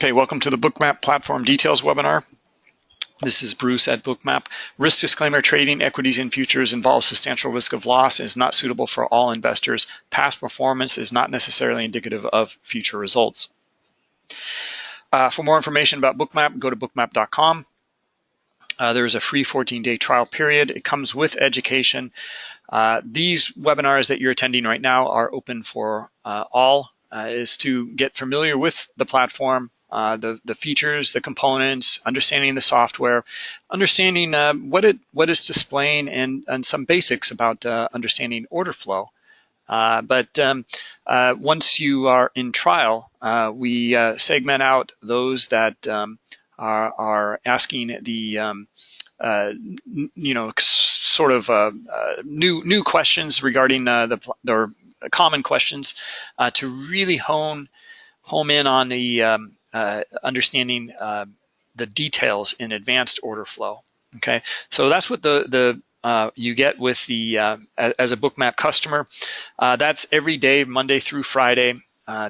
Okay, welcome to the Bookmap Platform Details webinar. This is Bruce at Bookmap. Risk disclaimer, trading equities and futures involves substantial risk of loss and is not suitable for all investors. Past performance is not necessarily indicative of future results. Uh, for more information about Bookmap, go to bookmap.com. Uh, there is a free 14-day trial period. It comes with education. Uh, these webinars that you're attending right now are open for uh, all uh, is to get familiar with the platform, uh, the, the features, the components, understanding the software, understanding uh, what it what it's displaying, and, and some basics about uh, understanding order flow. Uh, but um, uh, once you are in trial, we segment out those that um, are, are, asking the um, you know sort of new new questions regarding the or common questions uh, to really hone home in on the um, uh, understanding uh, the details in advanced order flow. Okay, so that's what the the uh, you get with the uh, as a bookmap customer. Uh, that's every day, Monday through Friday.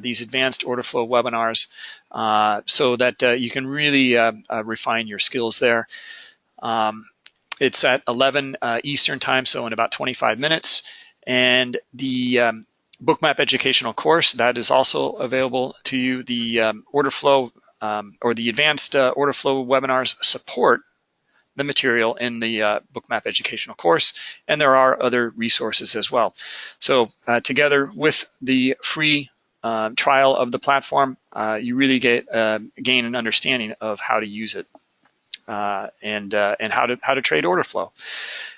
these advanced order flow webinars, so that you can really refine your skills there. Um, it's at 11 Eastern time, so in about 25 minutes. And the um, Bookmap educational course, that is also available to you. The um, order flow um, or the advanced uh, order flow webinars support the material in the uh, Bookmap educational course, and there are other resources as well. So uh, together with the free uh, trial of the platform, uh, you really get uh, gain an understanding of how to use it and and how to how to trade order flow.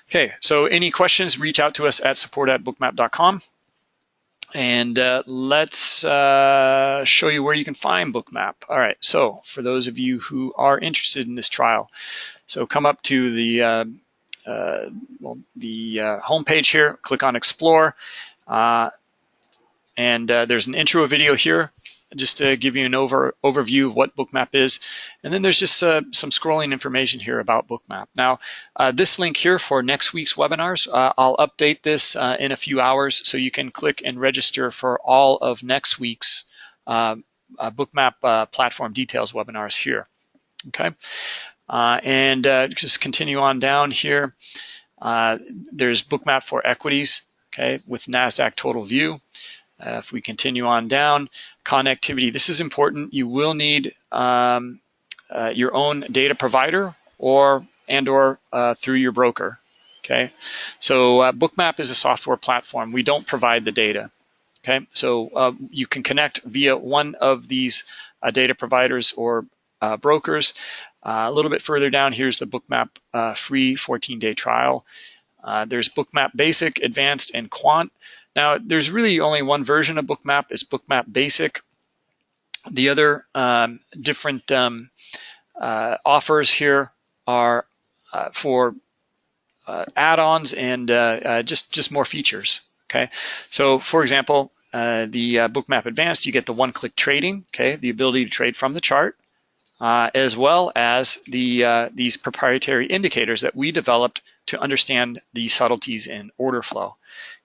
Okay, so any questions, reach out to us at support at bookmap.com. And uh, let's uh, show you where you can find Bookmap. All right, so for those of you who are interested in this trial, so come up to the uh, uh well, the uh, homepage here, click on Explore, uh, and there's an intro video here just to give you an over overview of what Bookmap is. And then there's just uh, some scrolling information here about Bookmap. Now, uh, this link here for next week's webinars, uh, I'll update this uh, in a few hours so you can click and register for all of next week's uh, uh, Bookmap platform details webinars here. Okay, and just continue on down here. there's Bookmap for equities, okay, with NASDAQ total view. Uh, if we continue on down, connectivity. This is important. You will need um, uh, your own data provider or and or uh, through your broker. Okay, so uh, Bookmap is a software platform. We don't provide the data. Okay, so uh, you can connect via one of these uh, data providers or brokers. a little bit further down, here's the Bookmap free 14-day trial. there's Bookmap Basic, Advanced, and Quant. Now, there's really only one version of Bookmap. It's Bookmap Basic. The other um, different um, uh, offers here are uh, for uh, add-ons and uh, uh, just, just more features, okay? So, for example, uh, the Bookmap Advanced, you get the one-click trading, okay? The ability to trade from the chart, as well as the these proprietary indicators that we developed to understand the subtleties in order flow.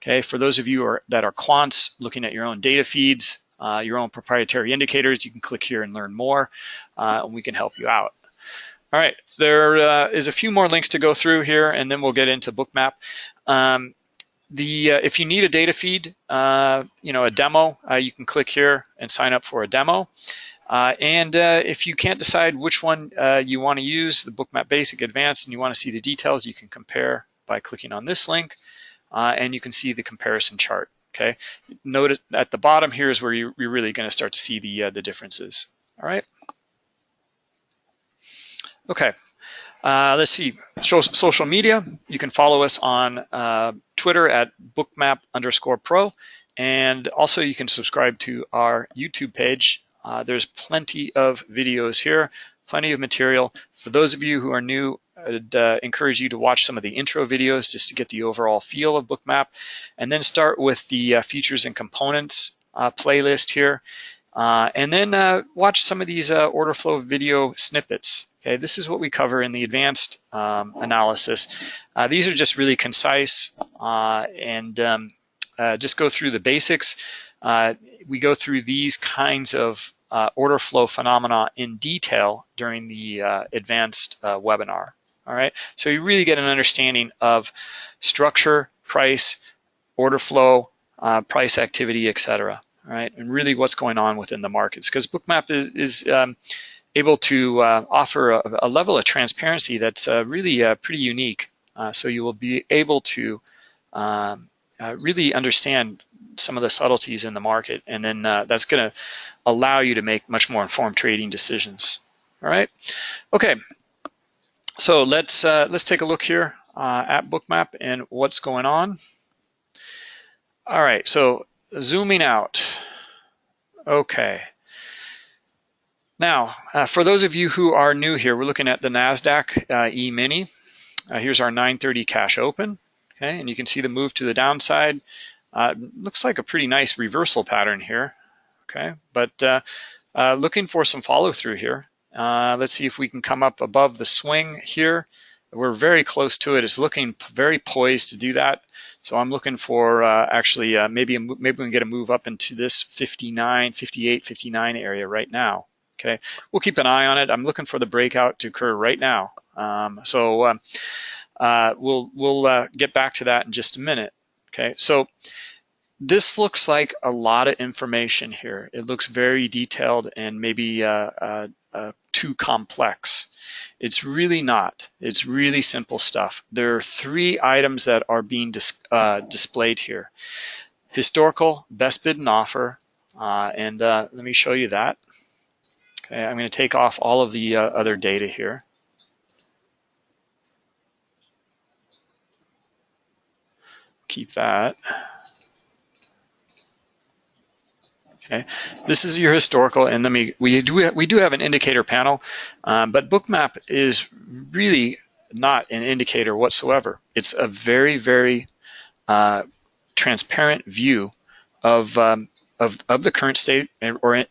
Okay, for those of you are, that are quants looking at your own data feeds, uh, your own proprietary indicators, you can click here and learn more, uh, and we can help you out. All right, there uh, is a few more links to go through here, and then we'll get into Bookmap. Um, the uh, if you need a data feed, uh, you know, a demo, uh, you can click here and sign up for a demo. Uh, and uh, if you can't decide which one uh, you want to use, the Bookmap Basic Advanced, and you want to see the details, you can compare by clicking on this link, uh, and you can see the comparison chart. Okay. Notice at the bottom here is where you, are really going to start to see the uh, the differences. All right. Okay. Uh, let's see. social media. You can follow us on Twitter at bookmap underscore pro, and also you can subscribe to our YouTube page uh, there's plenty of videos here, plenty of material. For those of you who are new, I'd uh, encourage you to watch some of the intro videos just to get the overall feel of Bookmap, and then start with the uh, features and components uh, playlist here. Uh, and then uh, watch some of these order flow video snippets. Okay, this is what we cover in the advanced um, analysis. these are just really concise and um, just go through the basics. uh, we go through these kinds of uh, order flow phenomena in detail during the uh, advanced uh, webinar. All right, so you really get an understanding of structure, price, order flow, uh, price activity, etc. All right, and really what's going on within the markets because Bookmap is, is um, able to uh, offer a, a, level of transparency that's uh, really pretty unique. so you will be able to um, really understand some of the subtleties in the market, and then uh, that's going to allow you to make much more informed trading decisions. All right, okay. So let's uh, let's take a look here uh, at Bookmap and what's going on. All right, so zooming out. Okay. Now, uh, for those of you who are new here, we're looking at the NASDAQ uh, E-mini. Here's our 930 cash open. Okay, and you can see the move to the downside. Uh, looks like a pretty nice reversal pattern here, okay? But uh, uh, looking for some follow through here. Uh, let's see if we can come up above the swing here. We're very close to it. It's looking very poised to do that. So I'm looking for uh, actually uh, maybe maybe we can get a move up into this 59, 58, 59 area right now. Okay, we'll keep an eye on it. I'm looking for the breakout to occur right now. Um, so um, we'll we'll get back to that in just a minute. Okay, so this looks like a lot of information here. It looks very detailed and maybe uh, uh, uh, too complex. It's really not. It's really simple stuff. There are three items that are being dis uh, displayed here. Historical, best bid and offer, uh, and uh, let me show you that. Okay, I'm going to take off all of the other data here. Keep that. Okay, this is your historical, and let me we do we do have an indicator panel, um, but Bookmap is really not an indicator whatsoever. It's a very very uh, transparent view of um, of of the current state or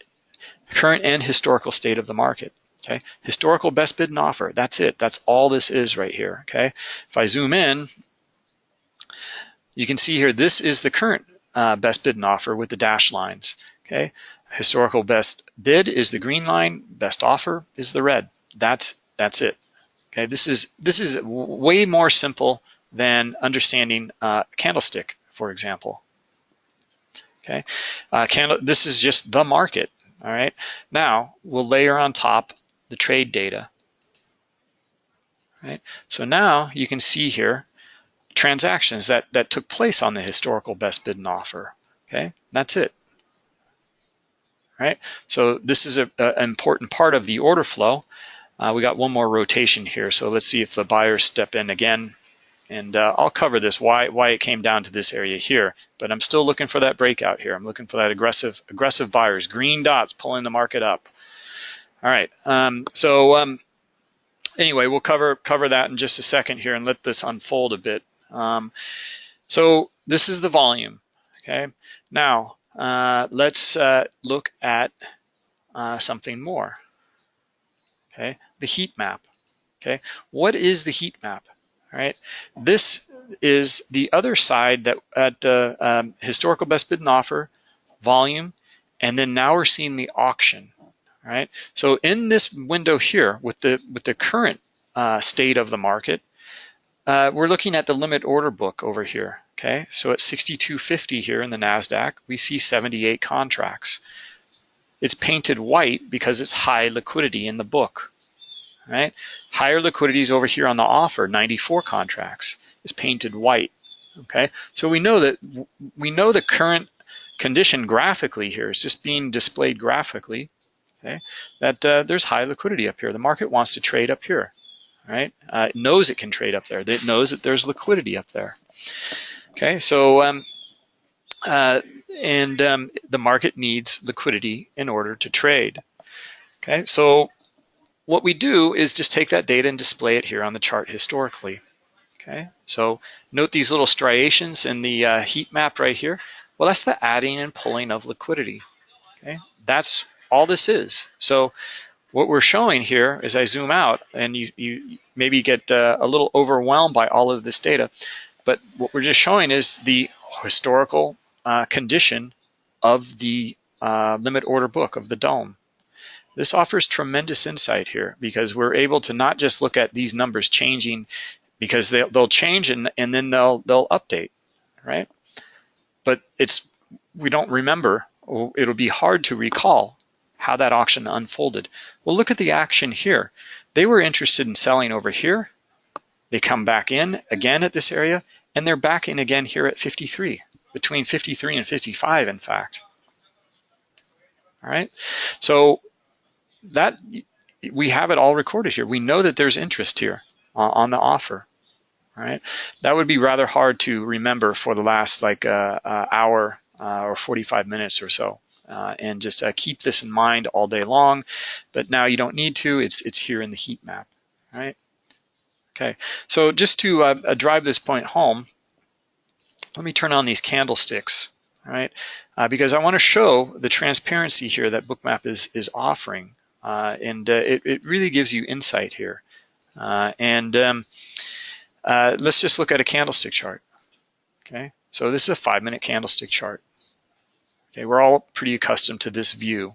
current and historical state of the market. Okay, historical best bid and offer. That's it. That's all this is right here. Okay, if I zoom in, you can see here this is the current uh, best bid and offer with the dash lines. Okay, historical best bid is the green line, best offer is the red. That's that's it. Okay, this is this is way more simple than understanding uh, candlestick, for example. Okay, uh, candle. This is just the market. All right. Now we'll layer on top the trade data. Right. So now you can see here transactions that that took place on the historical best bid and offer. Okay, that's it right? So this is a, a, an important part of the order flow. Uh, we got one more rotation here, so let's see if the buyers step in again. And uh, I'll cover this, why, why it came down to this area here. But I'm still looking for that breakout here. I'm looking for that aggressive aggressive buyers, green dots pulling the market up. All right, um, so um, anyway, we'll cover, cover that in just a second here and let this unfold a bit. Um, so this is the volume, okay? Now, uh, let's uh, look at uh, something more. Okay, the heat map. Okay, what is the heat map? All right, this is the other side that at uh, um, historical best bid and offer, volume, and then now we're seeing the auction. All right, so in this window here with the with the current uh, state of the market, uh, we're looking at the limit order book over here. Okay, so at 6250 here in the NASDAQ, we see 78 contracts. It's painted white because it's high liquidity in the book, right? Higher liquidity is over here on the offer, 94 contracts. It's painted white, okay? So we know that we know the current condition graphically here is just being displayed graphically, okay? That uh, there's high liquidity up here. The market wants to trade up here, right? Uh, it knows it can trade up there. It knows that there's liquidity up there. Okay, so um, uh, and um, the market needs liquidity in order to trade. Okay, so what we do is just take that data and display it here on the chart historically. Okay, so note these little striations in the uh, heat map right here. Well, that's the adding and pulling of liquidity. Okay, that's all this is. So what we're showing here as I zoom out and you, you maybe get uh, a little overwhelmed by all of this data, but what we're just showing is the historical uh, condition of the uh, limit order book of the DOM. This offers tremendous insight here because we're able to not just look at these numbers changing because they'll, they'll change and, and then they'll they'll update, right? But it's we don't remember, it'll be hard to recall how that auction unfolded. Well, look at the action here. They were interested in selling over here. They come back in again at this area, and they're back in again here at 53, between 53 and 55, in fact. All right, so that we have it all recorded here. We know that there's interest here uh, on the offer. All right, that would be rather hard to remember for the last like uh, uh, hour uh, or 45 minutes or so. Uh, and just uh, keep this in mind all day long. But now you don't need to, it's, it's here in the heat map, right? Okay, so just to uh, uh, drive this point home, let me turn on these candlesticks, right? Uh, because I wanna show the transparency here that Bookmap is, is offering. and it, it really gives you insight here. and um, let's just look at a candlestick chart, okay? So this is a five minute candlestick chart. Okay, we're all pretty accustomed to this view.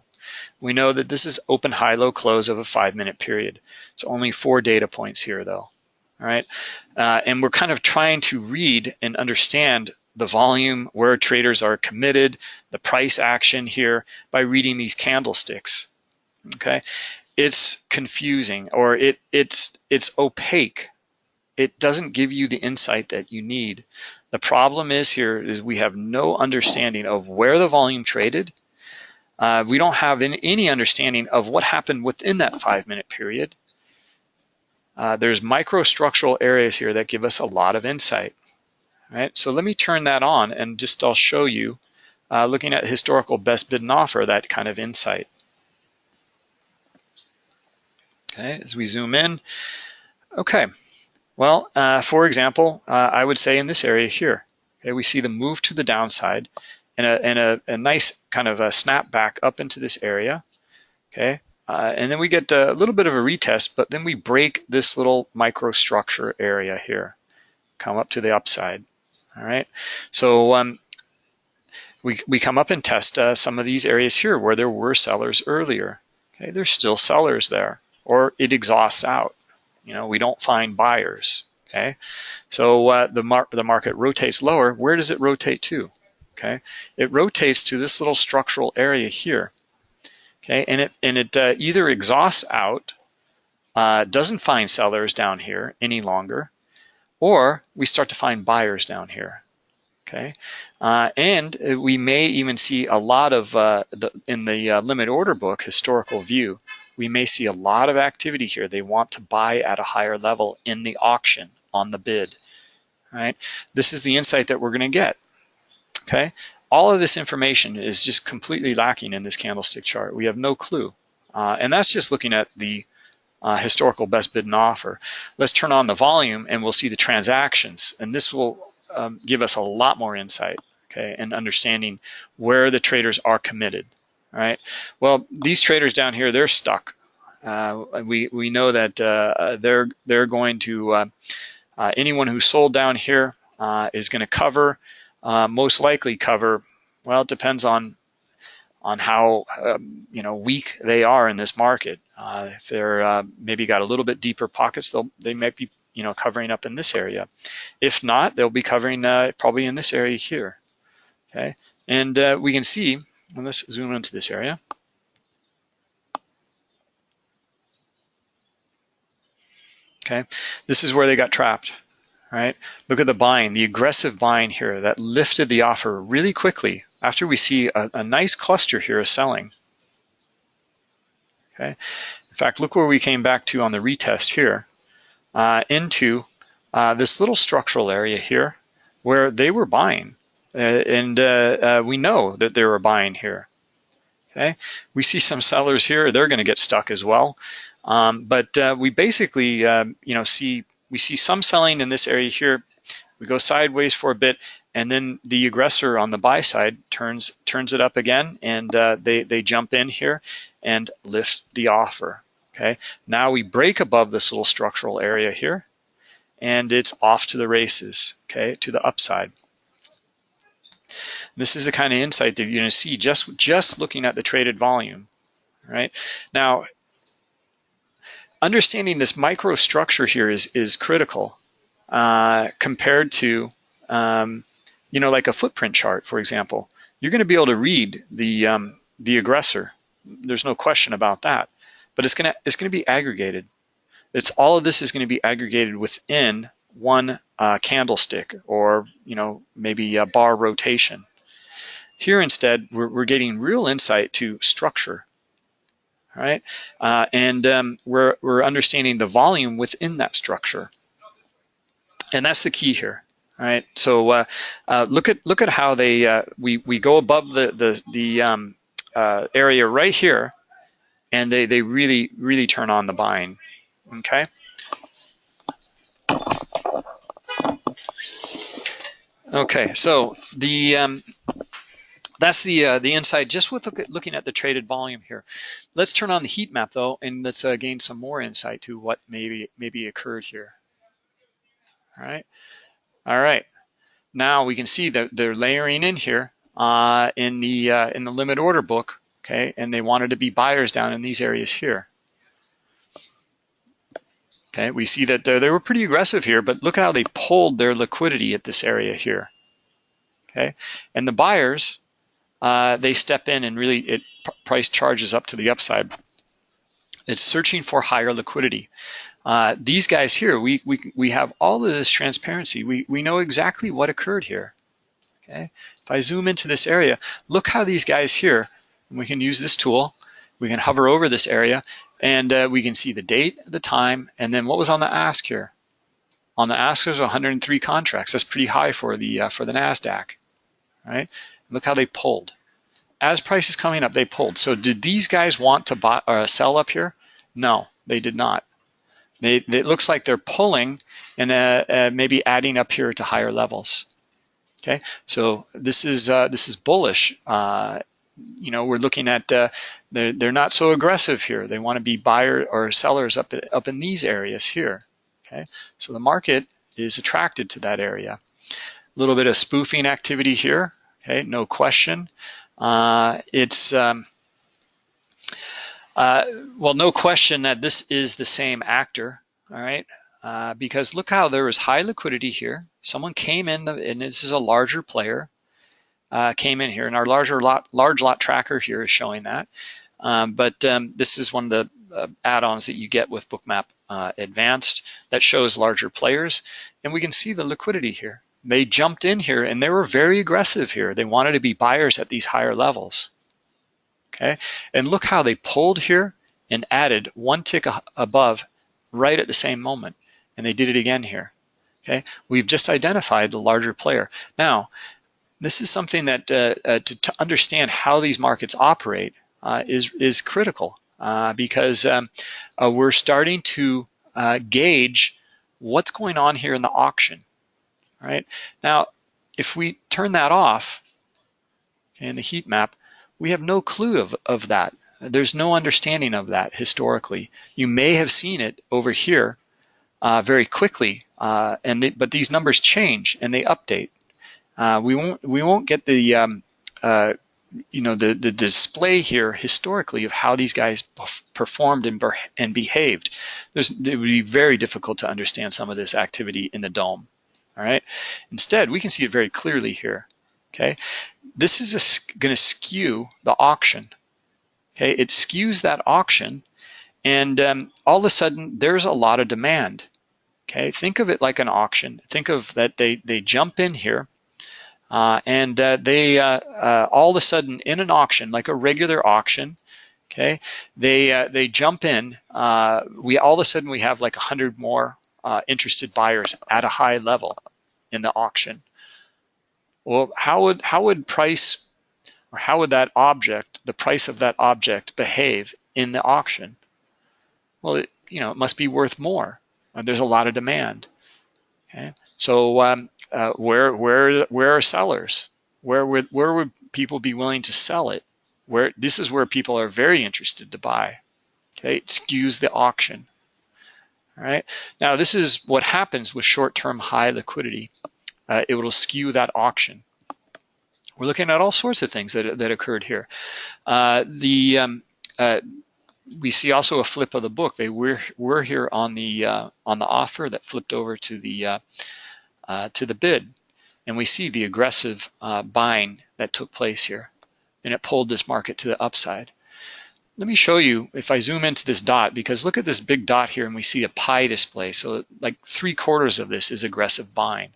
We know that this is open, high, low, close of a five minute period. It's only four data points here though, all right? Uh, and we're kind of trying to read and understand the volume, where traders are committed, the price action here by reading these candlesticks, okay? It's confusing or it it's it's opaque. It doesn't give you the insight that you need. The problem is here is we have no understanding of where the volume traded. Uh, we don't have any understanding of what happened within that five minute period. Uh, there's microstructural areas here that give us a lot of insight. Right, so let me turn that on and just I'll show you, uh, looking at historical best bid and offer, that kind of insight. Okay, as we zoom in, okay, well, uh, for example, uh, I would say in this area here, okay, we see the move to the downside and a, and a, a nice kind of a snap back up into this area, okay? Uh, and then we get a little bit of a retest, but then we break this little microstructure area here, come up to the upside, all right? So um, we, we come up and test uh, some of these areas here where there were sellers earlier, okay? There's still sellers there, or it exhausts out. You know, we don't find buyers. Okay, so uh, the mar the market rotates lower. Where does it rotate to? Okay, it rotates to this little structural area here. Okay, and it and it uh, either exhausts out, uh, doesn't find sellers down here any longer, or we start to find buyers down here. Okay, uh, and we may even see a lot of uh, the in the uh, limit order book historical view we may see a lot of activity here. They want to buy at a higher level in the auction on the bid, right? This is the insight that we're gonna get, okay? All of this information is just completely lacking in this candlestick chart. We have no clue. Uh, and that's just looking at the uh, historical best bid and offer. Let's turn on the volume and we'll see the transactions. And this will um, give us a lot more insight, okay, and understanding where the traders are committed. All right. Well, these traders down here, they're stuck. Uh, we we know that uh, they're they're going to uh, uh anyone who sold down here uh, is going to cover, most likely cover. Well, it depends on on how um, you know weak they are in this market. if they're maybe got a little bit deeper pockets, they'll they might be you know covering up in this area. If not, they'll be covering probably in this area here. Okay, and we can see and let's zoom into this area. Okay, this is where they got trapped, right? Look at the buying, the aggressive buying here that lifted the offer really quickly after we see a, a nice cluster here of selling. Okay, in fact, look where we came back to on the retest here, uh, into uh, this little structural area here where they were buying. Uh, and uh, uh, we know that they were buying here. Okay, we see some sellers here; they're going to get stuck as well. Um, but we basically, um, you know, see we see some selling in this area here. We go sideways for a bit, and then the aggressor on the buy side turns turns it up again, and uh, they they jump in here and lift the offer. Okay, now we break above this little structural area here, and it's off to the races. Okay, to the upside. This is the kind of insight that you're going to see just just looking at the traded volume, right? Now, understanding this microstructure here is is critical uh, compared to um, you know like a footprint chart, for example. You're going to be able to read the um, the aggressor. There's no question about that. But it's going to it's going to be aggregated. It's all of this is going to be aggregated within one uh, candlestick or you know maybe a bar rotation. Here instead, we're, we're getting real insight to structure, right? Uh, and um, we're, we're understanding the volume within that structure. And that's the key here, right? So uh, uh, look at look at how they uh, we we go above the the the um, uh, area right here, and they they really really turn on the buying. Okay. Okay, so the um, that's the uh, the insight just with look at, looking at the traded volume here. Let's turn on the heat map though, and let's uh, gain some more insight to what maybe maybe occurred here. All right, all right. Now we can see that they're layering in here uh, in the uh, in the limit order book, okay, and they wanted to be buyers down in these areas here. Okay, we see that uh, they were pretty aggressive here, but look how they pulled their liquidity at this area here. Okay, and the buyers uh, they step in and really it price charges up to the upside. It's searching for higher liquidity. Uh, these guys here, we, we, we have all of this transparency. We, we know exactly what occurred here. Okay, if I zoom into this area, look how these guys here, we can use this tool, we can hover over this area, and uh, we can see the date, the time, and then what was on the ask here. On the ask, there's 103 contracts. That's pretty high for the uh, for the Nasdaq, right? Look how they pulled. As price is coming up, they pulled. So did these guys want to buy or uh, sell up here? No, they did not. They, it looks like they're pulling and uh, uh, maybe adding up here to higher levels. Okay, so this is uh, this is bullish. Uh, you know, we're looking at they're they're not so aggressive here. They want to be buyer or sellers up up in these areas here. Okay, so the market is attracted to that area. A little bit of spoofing activity here. Okay, no question. Uh, it's um, uh, well, no question that this is the same actor. All right, uh, because look how there is high liquidity here. Someone came in, the, and this is a larger player, uh, came in here, and our larger lot, large lot tracker here is showing that. Um, but um, this is one of the uh, add-ons that you get with Bookmap uh, Advanced that shows larger players, and we can see the liquidity here. They jumped in here and they were very aggressive here. They wanted to be buyers at these higher levels. Okay, and look how they pulled here and added one tick above right at the same moment. And they did it again here. Okay, we've just identified the larger player. Now, this is something that uh, uh, to, to, understand how these markets operate is, is critical uh, because um, uh, we're starting to uh, gauge what's going on here in the auction right? Now, if we turn that off in the heat map, we have no clue of, of that. There's no understanding of that historically. You may have seen it over here uh, very quickly, uh, and they, but these numbers change and they update. Uh, we won't we won't get the um, uh, you know the the display here historically of how these guys performed and, and behaved. There's, it would be very difficult to understand some of this activity in the DOM all right? Instead, we can see it very clearly here, okay? This is going to skew the auction, okay? It skews that auction, and um, all of a sudden, there's a lot of demand, okay? Think of it like an auction. Think of that they, they jump in here, uh, and uh, they uh, uh all of a sudden in an auction, like a regular auction, okay, they uh, they jump in. Uh, we all of a sudden we have like a hundred more interested buyers at a high level in the auction. Well, how would how would price or how would that object, the price of that object, behave in the auction? Well, it, you know, it must be worth more. There's a lot of demand. Okay, so um, uh, where where where are sellers? Where would where would people be willing to sell it? Where this is where people are very interested to buy. Okay, it skews the auction. All right. Now this is what happens with short-term high liquidity. Uh, it will skew that auction. we're looking at all sorts of things that, that occurred here. Uh, the um, uh, we see also a flip of the book. They were were here on the uh, on the offer that flipped over to the uh, to the bid, and we see the aggressive uh, buying that took place here, and it pulled this market to the upside. Let me show you if I zoom into this dot because look at this big dot here and we see a pie display. So like three quarters of this is aggressive buying.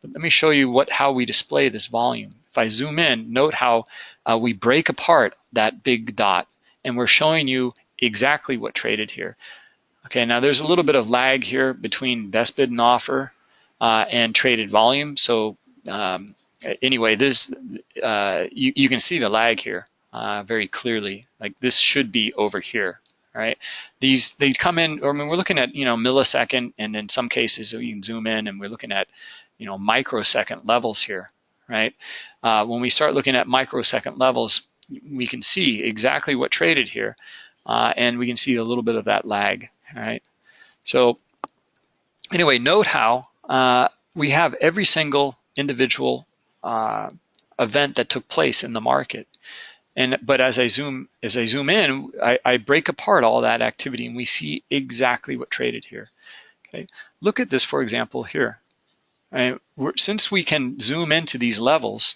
But let me show you what how we display this volume. If I zoom in, note how uh, we break apart that big dot and we're showing you exactly what traded here. Okay, now there's a little bit of lag here between best bid and offer and traded volume. So um, anyway, this uh, you, you can see the lag here uh, very clearly. Like this should be over here, right? These they come in. I mean, we're looking at you know millisecond, and in some cases you can zoom in, and we're looking at you know microsecond levels here, right? Uh, when we start looking at microsecond levels, we can see exactly what traded here uh, and we can see a little bit of that lag, right? So anyway, note how uh, we have every single individual uh, event that took place in the market. And but as I zoom as I zoom in, I, I break apart all that activity and we see exactly what traded here. Okay, look at this for example here. Right? since we can zoom into these levels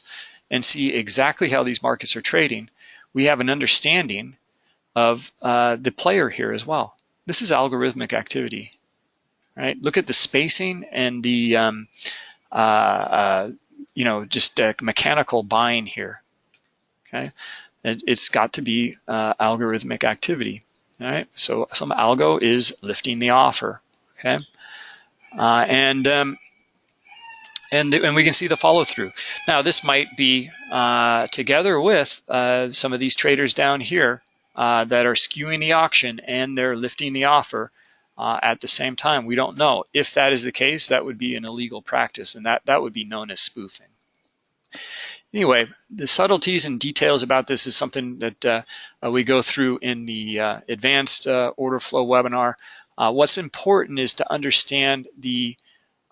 and see exactly how these markets are trading, we have an understanding of uh, the player here as well. This is algorithmic activity, right? Look at the spacing and the, um, uh, uh, you know, just mechanical buying here, okay? It, has got to be uh, algorithmic activity, all right? So some algo is lifting the offer, okay? Uh, and um, and, and we can see the follow through. Now this might be uh, together with uh, some of these traders down here uh, that are skewing the auction and they're lifting the offer uh, at the same time. We don't know. If that is the case, that would be an illegal practice and that, that would be known as spoofing. Anyway, the subtleties and details about this is something that uh, uh we go through in the uh, advanced uh, order flow webinar. what's important is to understand the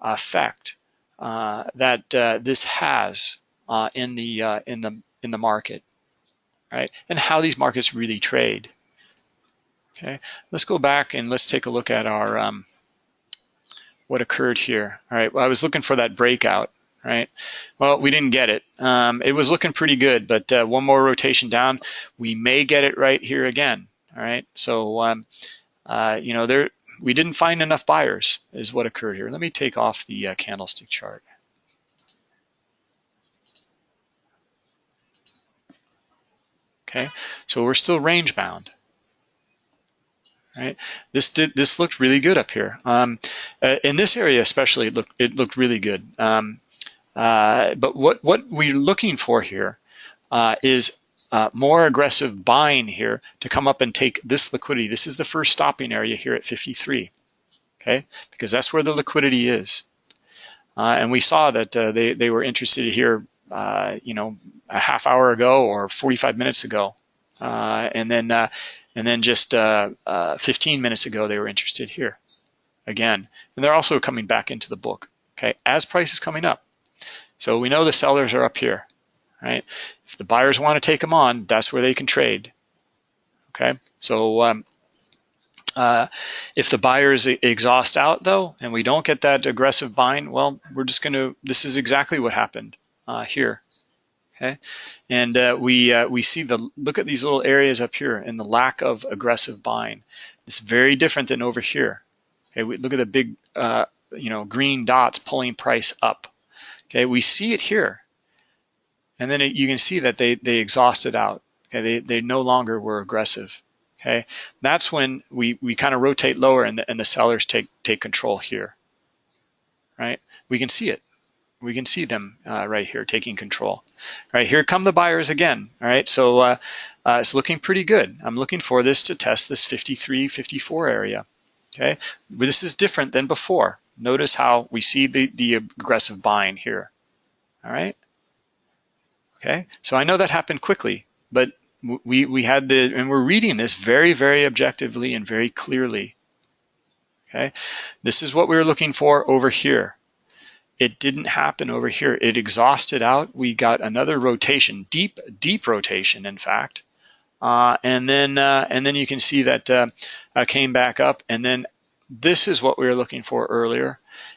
effect that this has in the in the in the market right? And how these markets really trade. Okay, let's go back and let's take a look at our um, what occurred here. All right, well, I was looking for that breakout, right? Well, we didn't get it. Um, it was looking pretty good, but uh, one more rotation down, we may get it right here again. All right, so um, uh, you know there we didn't find enough buyers is what occurred here. Let me take off the uh, candlestick chart. Okay, so we're still range bound. Right. This did this looked really good up here. Um, uh, in this area especially, it looked it looked really good. Um, uh, but what what we're looking for here uh, is uh, more aggressive buying here to come up and take this liquidity. This is the first stopping area here at 53. Okay, because that's where the liquidity is. Uh, and we saw that uh, they they were interested here uh, you know, a half hour ago or 45 minutes ago. Uh, and then uh, and then just uh, uh, 15 minutes ago, they were interested here again. And they're also coming back into the book, okay, as price is coming up. So we know the sellers are up here, right? If the buyers want to take them on, that's where they can trade, okay? So um, uh, if the buyers exhaust out though, and we don't get that aggressive buying, well, we're just gonna, this is exactly what happened uh, here. Okay, and uh, we uh, we see the look at these little areas up here and the lack of aggressive buying. It's very different than over here. Okay, we look at the big uh, you know green dots pulling price up. Okay, we see it here, and then it, you can see that they they exhausted out. Okay, they they no longer were aggressive. Okay, that's when we we kind of rotate lower and the, and the sellers take take control here. Right, we can see it we can see them uh, right here taking control. All right, here come the buyers again. All right, so uh, uh, it's looking pretty good. I'm looking for this to test this 53, 54 area. Okay, this is different than before. Notice how we see the, the aggressive buying here. All right. Okay, so I know that happened quickly, but we, we had the, and we're reading this very, very objectively and very clearly. Okay, this is what we were looking for over here. It didn't happen over here. It exhausted out. We got another rotation, deep, deep rotation, in fact. Uh, and then uh, and then you can see that uh, came back up. And then this is what we were looking for earlier.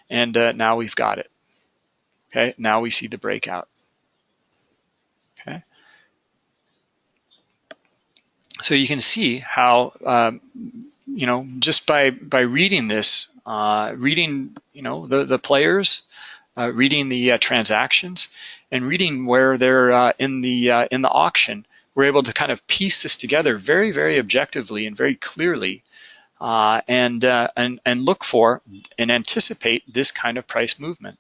And uh, now we've got it. Okay, now we see the breakout. Okay. So you can see how, um, you know, just by, by reading this, uh, reading, you know, the, the players, uh, reading the uh, transactions, and reading where they're uh, in the uh, in the auction, we're able to kind of piece this together very, very objectively and very clearly, uh, and and and look for and anticipate this kind of price movement.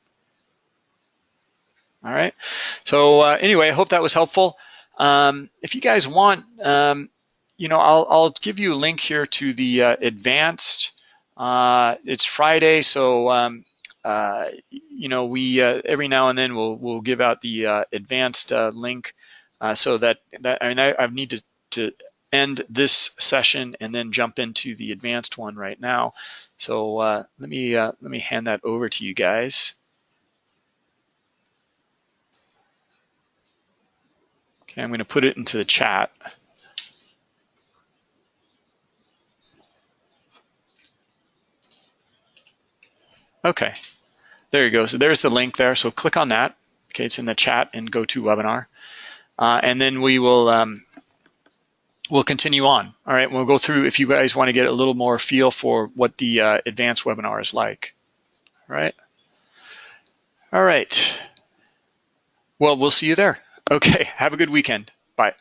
All right. So anyway, I hope that was helpful. Um, if you guys want, um, you know, I'll, I'll give you a link here to the uh, advanced. Uh, it's Friday, so um, uh, you know we uh, every now and then we'll we'll give out the uh, advanced uh, link so that that I mean I, I need to to end this session and then jump into the advanced one right now. So let me let me hand that over to you guys. Okay, I'm going to put it into the chat. Okay, there you go. So there's the link there. So click on that. Okay, it's in the chat and go to webinar. Uh, and then we will um, we'll continue on. All right, we'll go through if you guys want to get a little more feel for what the uh, advanced webinar is like. All right. All right. Well, we'll see you there. Okay, have a good weekend. Bye.